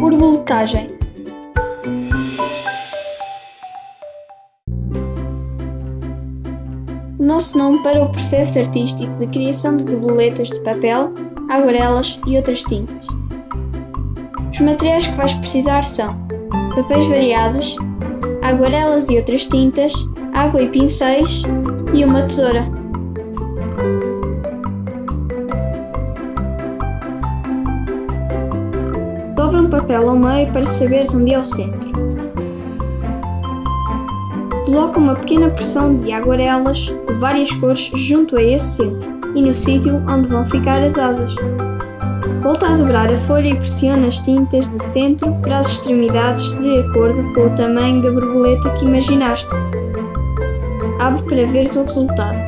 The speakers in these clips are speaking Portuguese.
Borboletagem O nosso nome para o processo artístico de criação de borboletas de papel, aguarelas e outras tintas. Os materiais que vais precisar são papéis variados, aguarelas e outras tintas, água e pincéis e uma tesoura. Dobra um papel ao meio para saberes onde é o centro. Coloca uma pequena porção de aguarelas de várias cores junto a esse centro e no sítio onde vão ficar as asas. Volta a dobrar a folha e pressiona as tintas do centro para as extremidades de acordo com o tamanho da borboleta que imaginaste. Abre para veres o resultado.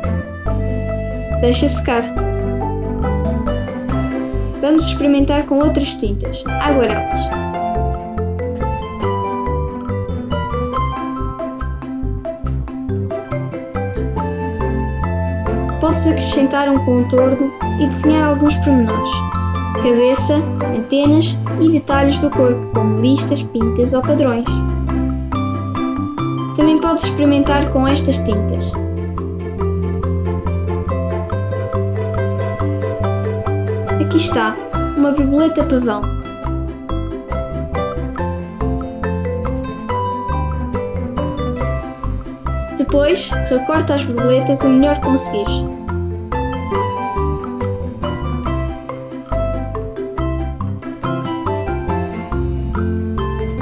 Deixa secar. Vamos experimentar com outras tintas, aguarelas. Podes acrescentar um contorno e desenhar alguns pormenores, cabeça, antenas e detalhes do corpo, como listas, pintas ou padrões. Também podes experimentar com estas tintas. Aqui está, uma borboleta pavão. Depois, recorta as borboletas o melhor que conseguires.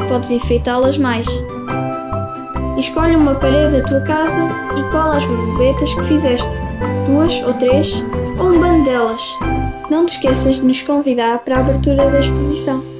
Podes enfeitá-las mais. Escolhe uma parede da tua casa e cola as borboletas que fizeste, duas ou três, ou um bando delas. Não te esqueças de nos convidar para a abertura da exposição.